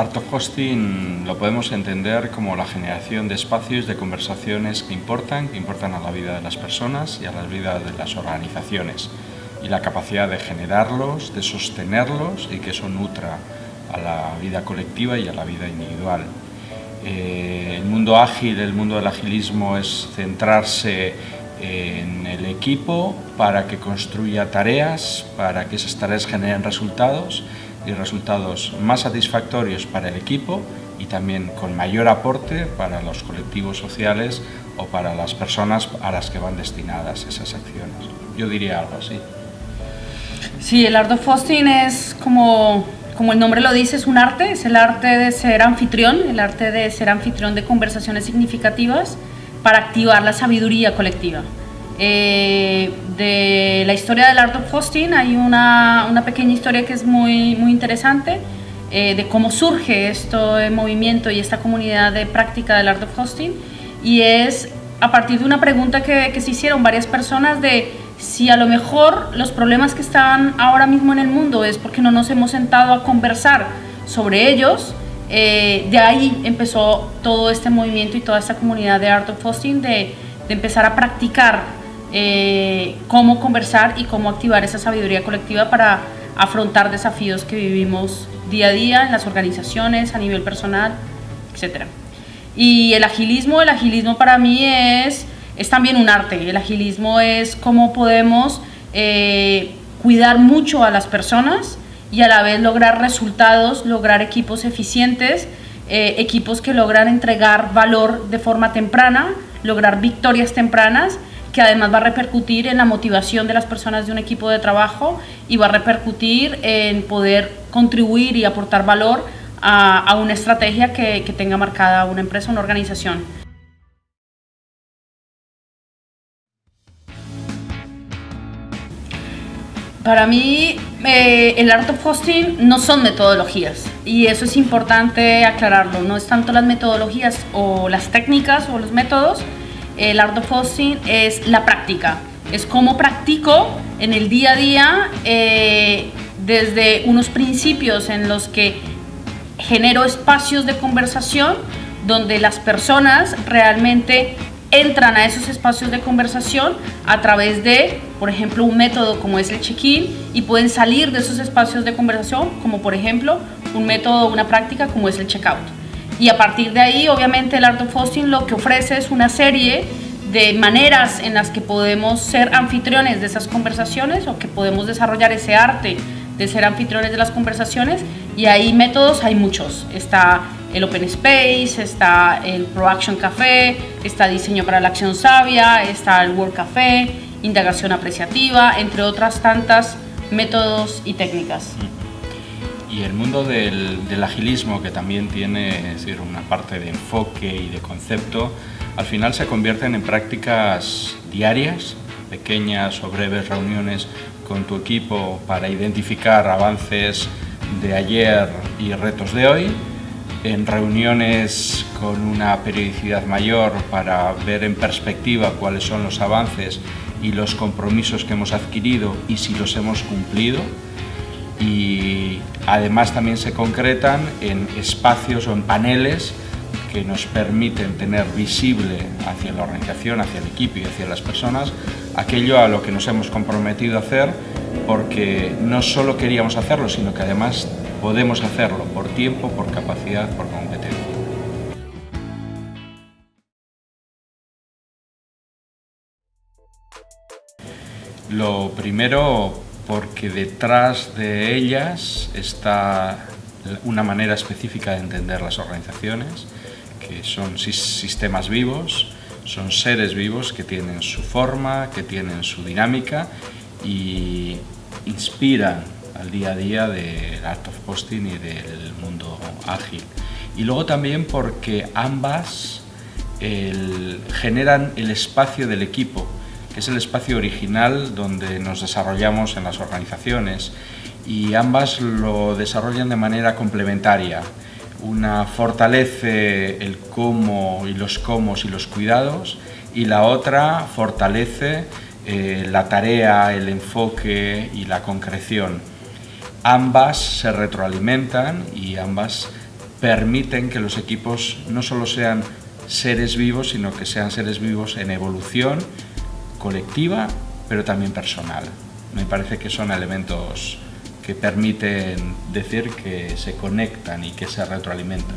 Art Hosting lo podemos entender como la generación de espacios de conversaciones que importan, que importan a la vida de las personas y a la vida de las organizaciones y la capacidad de generarlos, de sostenerlos y que eso nutra a la vida colectiva y a la vida individual. Eh, el mundo ágil, el mundo del agilismo es centrarse en el equipo para que construya tareas, para que esas tareas generen resultados y resultados más satisfactorios para el equipo y también con mayor aporte para los colectivos sociales o para las personas a las que van destinadas esas acciones. Yo diría algo así. Sí, el art of hosting es como, como el nombre lo dice, es un arte, es el arte de ser anfitrión, el arte de ser anfitrión de conversaciones significativas para activar la sabiduría colectiva. Eh, de la historia del Art of Hosting hay una, una pequeña historia que es muy, muy interesante eh, de cómo surge este movimiento y esta comunidad de práctica del Art of Hosting y es a partir de una pregunta que, que se hicieron varias personas de si a lo mejor los problemas que están ahora mismo en el mundo es porque no nos hemos sentado a conversar sobre ellos, eh, de ahí empezó todo este movimiento y toda esta comunidad de Art of Hosting de, empezar a practicar eh, cómo conversar y cómo activar esa sabiduría colectiva para afrontar desafíos que vivimos día a día en las organizaciones, a nivel personal, etc. Y el agilismo, el agilismo para mí es, es también un arte. El agilismo es cómo podemos eh, cuidar mucho a las personas y a la vez lograr resultados, lograr equipos eficientes, eh, equipos que logran entregar valor de forma temprana, lograr victorias tempranas que además va a repercutir en la motivación de las personas de un equipo de trabajo y va a repercutir en poder contribuir y aportar valor a, una estrategia que, tenga marcada una empresa, una organización. Para mí, eh, el Art of Hosting no son metodologías y eso es importante aclararlo. No es tanto las metodologías o las técnicas o los métodos, el art of hosting es la práctica. Es cómo practico en el día a día eh, desde unos principios en los que genero espacios de conversación donde las personas realmente entran a esos espacios de conversación a través de, por ejemplo, un método como es el check-in y pueden salir de esos espacios de conversación como, por ejemplo, un método, una práctica como es el check-out y a partir de ahí obviamente el Art of Hosting lo que ofrece es una serie de maneras en las que podemos ser anfitriones de esas conversaciones o que podemos desarrollar ese arte de ser anfitriones de las conversaciones y hay métodos, hay muchos. Está el Open Space, está el Pro Action Café, está Diseño para la Acción Sabia, está el World Café, Indagación Apreciativa, entre otras tantas métodos y técnicas. Y el mundo del, agilismo, que también tiene decir, una parte de enfoque y de concepto, al final se convierten en prácticas diarias, pequeñas o breves reuniones con tu equipo para identificar avances de ayer y retos de hoy, en reuniones con una periodicidad mayor para ver en perspectiva cuáles son los avances y los compromisos que hemos adquirido y si los hemos cumplido, y además también se concretan en espacios o en paneles que nos permiten tener visible hacia la organización, hacia el equipo y hacia las personas aquello a lo que nos hemos comprometido a hacer porque no solo queríamos hacerlo, sino que además podemos hacerlo por tiempo, por capacidad, por competencia. Lo primero porque detrás de ellas está una manera específica de entender las organizaciones, que son sistemas vivos, son seres vivos que tienen su forma, que tienen su dinámica y inspiran al día a día del Art of Posting y del mundo ágil. Y luego también porque ambas generan el espacio del equipo, que es el espacio original donde nos desarrollamos en las organizaciones y ambas lo desarrollan de manera complementaria. Una fortalece el cómo y los cómo y los cuidados y la otra fortalece eh, la tarea, el enfoque y la concreción. Ambas se retroalimentan y ambas permiten que los equipos no solo sean seres vivos, sino que sean seres vivos en evolución colectiva, pero también personal. Me parece que son elementos que permiten decir que se conectan y que se retroalimentan.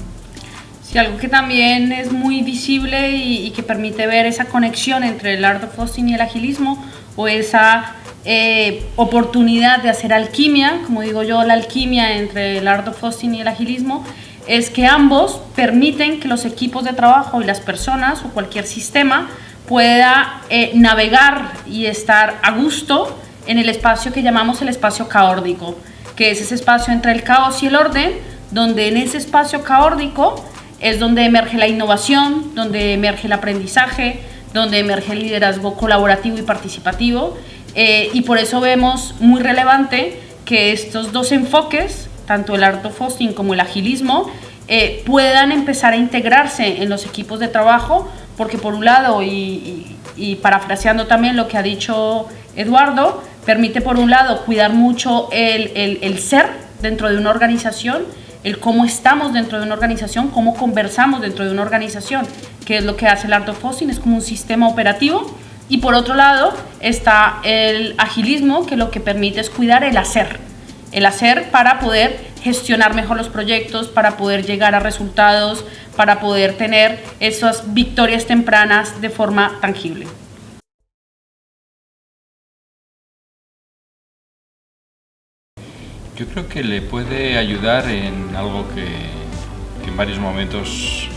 Sí, algo que también es muy visible y, que permite ver esa conexión entre el art of hosting y el agilismo o esa eh, oportunidad de hacer alquimia, como digo yo, la alquimia entre el art of y el agilismo, es que ambos permiten que los equipos de trabajo y las personas o cualquier sistema pueda eh, navegar y estar a gusto en el espacio que llamamos el espacio caórdico, que es ese espacio entre el caos y el orden, donde en ese espacio caórdico es donde emerge la innovación, donde emerge el aprendizaje, donde emerge el liderazgo colaborativo y participativo. Eh, y por eso vemos muy relevante que estos dos enfoques tanto el art of hosting como el agilismo, eh, puedan empezar a integrarse en los equipos de trabajo, porque por un lado, y, parafraseando también lo que ha dicho Eduardo, permite por un lado cuidar mucho el, el, ser dentro de una organización, el cómo estamos dentro de una organización, cómo conversamos dentro de una organización, que es lo que hace el Art of es como un sistema operativo. Y por otro lado está el agilismo, que lo que permite es cuidar el hacer el hacer para poder gestionar mejor los proyectos, para poder llegar a resultados, para poder tener esas victorias tempranas de forma tangible. Yo creo que le puede ayudar en algo que, en varios momentos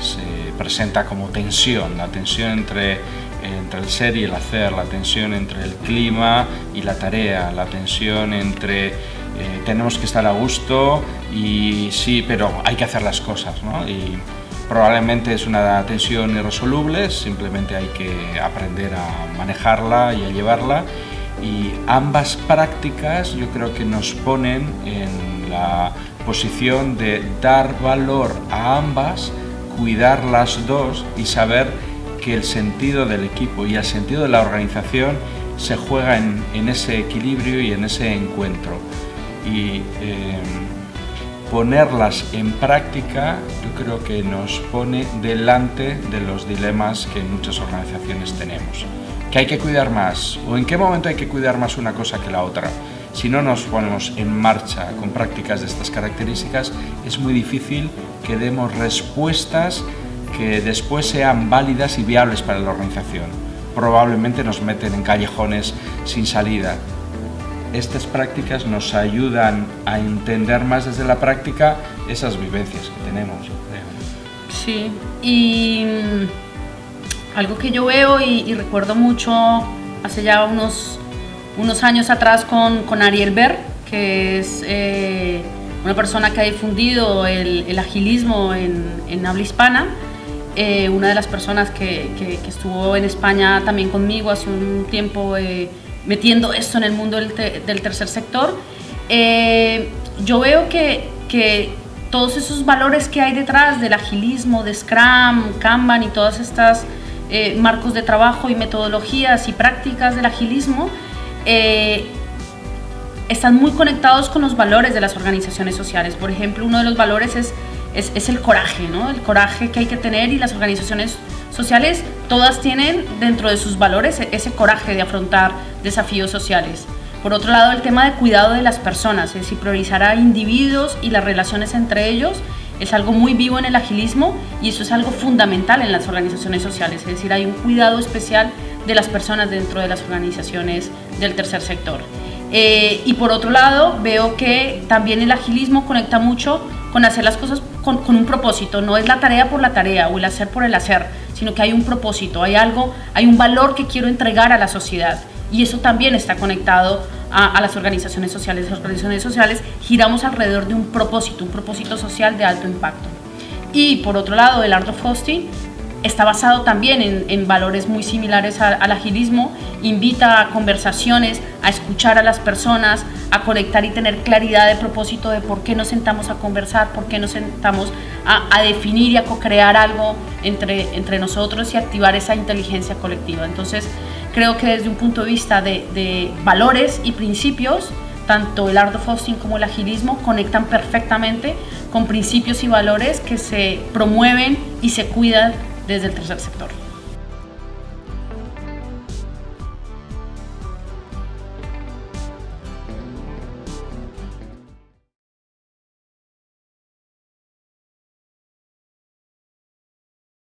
se presenta como tensión, la tensión entre entre el ser y el hacer, la tensión entre el clima y la tarea, la tensión entre eh, tenemos que estar a gusto y sí, pero hay que hacer las cosas, ¿no? Y probablemente es una tensión irresoluble, simplemente hay que aprender a manejarla y a llevarla y ambas prácticas yo creo que nos ponen en la posición de dar valor a ambas, cuidar las dos y saber que el sentido del equipo y el sentido de la organización se juega en, ese equilibrio y en ese encuentro. Y em, ponerlas en práctica yo creo que nos pone delante de los dilemas que en muchas organizaciones tenemos. ¿Que hay que cuidar más? ¿O en qué momento hay que cuidar más una cosa que la otra? Si no nos ponemos en marcha con prácticas de estas características, es muy difícil que demos respuestas que después sean válidas y viables para la organización. Probablemente nos meten en callejones sin salida. Estas prácticas nos ayudan a entender más desde la práctica esas vivencias que tenemos. Sí, y mm, algo que yo veo y, recuerdo mucho hace ya unos, unos años atrás con, con Ariel Ver, que es eh, una persona que ha difundido el, agilismo en, en habla hispana, eh, una de las personas que, estuvo en España también conmigo hace un tiempo eh, metiendo esto en el mundo del, tercer sector, eh, yo veo que, todos esos valores que hay detrás del agilismo, de Scrum, Kanban y todas estas marcos de trabajo y metodologías y prácticas del agilismo, están muy conectados con los valores de las organizaciones sociales. Por ejemplo, uno de los valores es es, el coraje, ¿no? El coraje que hay que tener y las organizaciones sociales todas tienen dentro de sus valores ese coraje de afrontar desafíos sociales. Por otro lado, el tema de cuidado de las personas, es decir, priorizar a individuos y las relaciones entre ellos es algo muy vivo en el agilismo y eso es algo fundamental en las organizaciones sociales, es decir, hay un cuidado especial de las personas dentro de las organizaciones del tercer sector. Eh, y por otro lado, veo que también el agilismo conecta mucho con hacer las cosas con, un propósito, no es la tarea por la tarea o el hacer por el hacer, sino que hay un propósito, hay algo, hay un valor que quiero entregar a la sociedad y eso también está conectado a, las organizaciones sociales. Las organizaciones sociales giramos alrededor de un propósito, un propósito social de alto impacto. Y por otro lado, el Art of Hosting está basado también en, valores muy similares al, agilismo, invita a conversaciones, a escuchar a las personas, a conectar y tener claridad de propósito de por qué nos sentamos a conversar, por qué nos sentamos a, definir y a co-crear algo entre, entre nosotros y activar esa inteligencia colectiva. Entonces, creo que desde un punto de vista de, de valores y principios, tanto el art of hosting como el agilismo conectan perfectamente con principios y valores que se promueven y se cuidan desde el tercer sector.